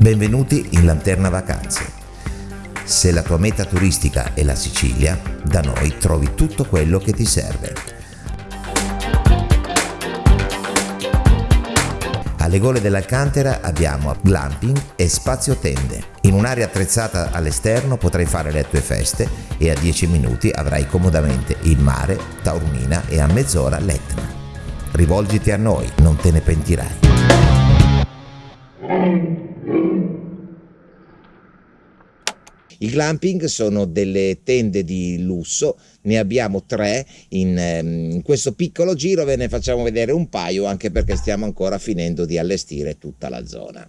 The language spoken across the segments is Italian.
Benvenuti in Lanterna Vacanze. Se la tua meta turistica è la Sicilia, da noi trovi tutto quello che ti serve. Alle gole dell'Alcantara abbiamo glamping e spazio tende. In un'area attrezzata all'esterno potrai fare le tue feste e a 10 minuti avrai comodamente il mare, Taormina e a mezz'ora l'Etna. Rivolgiti a noi, non te ne pentirai. I glamping sono delle tende di lusso, ne abbiamo tre in, ehm, in, questo piccolo giro, ve ne facciamo vedere un paio anche perché stiamo ancora finendo di allestire tutta la zona.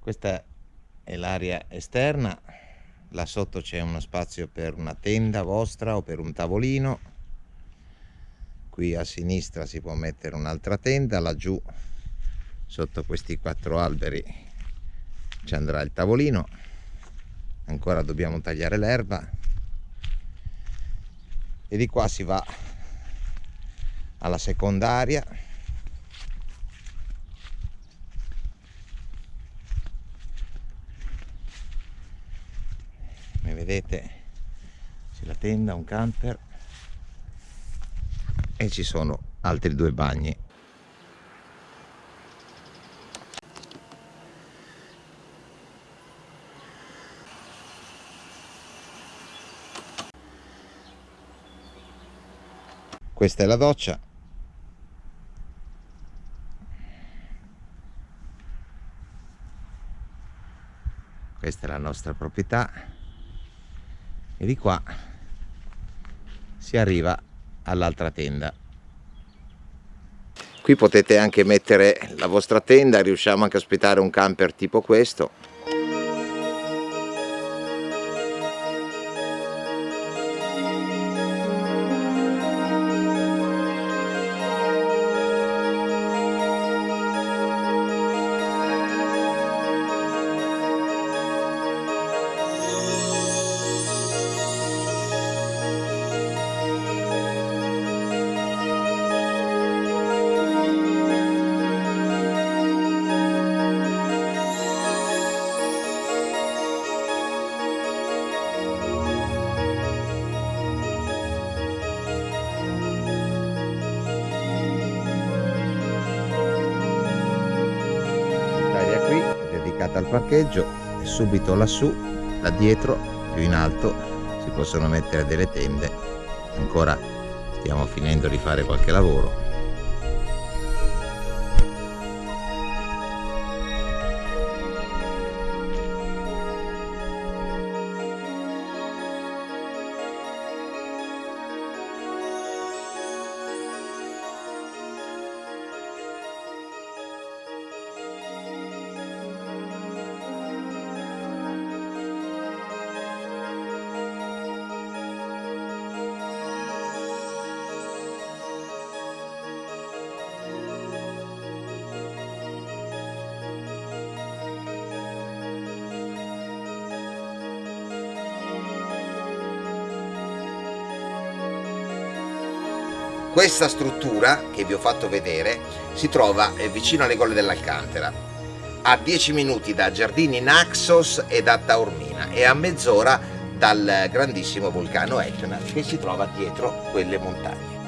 Questa è l'area esterna. Là sotto c'è uno spazio per una tenda vostra o per un tavolino. Qui a sinistra si può mettere un'altra tenda. Laggiù sotto questi quattro alberi ci andrà il tavolino. Ancora dobbiamo tagliare l'erba. E di qua si va alla secondaria. come vedete c'è la tenda, un camper e ci sono altri due bagni. Questa è la doccia. Questa è la nostra proprietà e di qua si arriva all'altra tenda. Qui potete anche mettere la vostra tenda riusciamo anche a ospitare un camper tipo questo dedicata al parcheggio e subito lassù, da dietro, più in alto, si possono mettere delle tende. Ancora stiamo finendo di fare qualche lavoro Questa struttura che vi ho fatto vedere si trova eh, vicino alle gole dell'Alcantara, a 10 minuti da Giardini Naxos e da Taormina e a mezz'ora dal grandissimo vulcano Etna che si trova dietro quelle montagne.